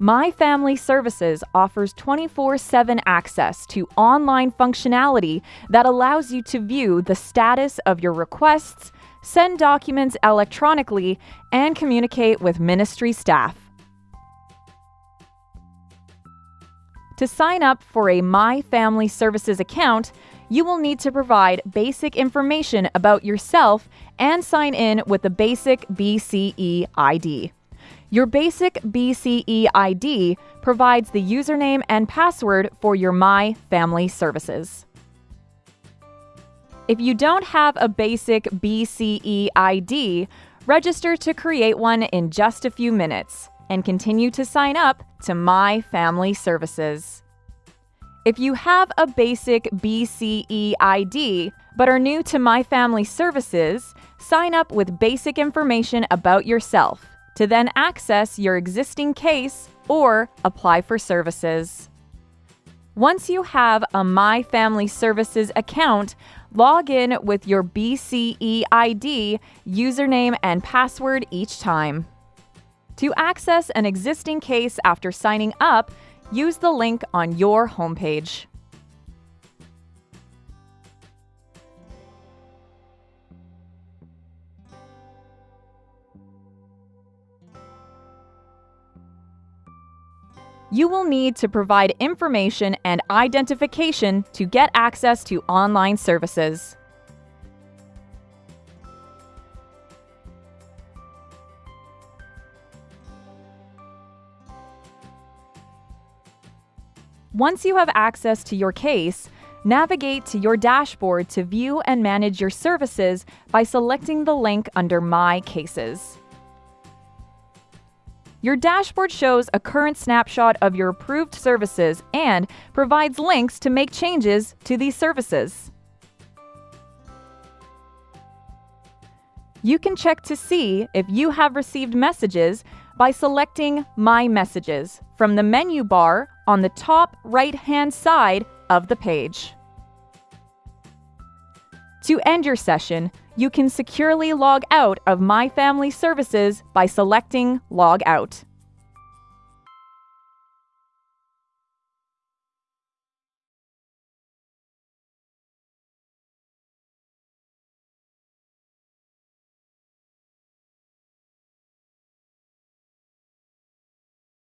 My Family Services offers 24 7 access to online functionality that allows you to view the status of your requests, send documents electronically, and communicate with ministry staff. To sign up for a My Family Services account, you will need to provide basic information about yourself and sign in with the basic BCeID. Your basic BCeID provides the username and password for your My Family Services. If you don't have a basic BCeID, register to create one in just a few minutes and continue to sign up to My Family Services. If you have a basic BCeID but are new to My Family Services, sign up with basic information about yourself to then access your existing case or apply for services. Once you have a My Family Services account, log in with your BCeID, username, and password each time. To access an existing case after signing up, use the link on your homepage. You will need to provide information and identification to get access to online services. Once you have access to your case, navigate to your dashboard to view and manage your services by selecting the link under My Cases. Your dashboard shows a current snapshot of your approved services and provides links to make changes to these services. You can check to see if you have received messages by selecting My Messages from the menu bar on the top right-hand side of the page. To end your session, you can securely log out of My Family Services by selecting Log Out.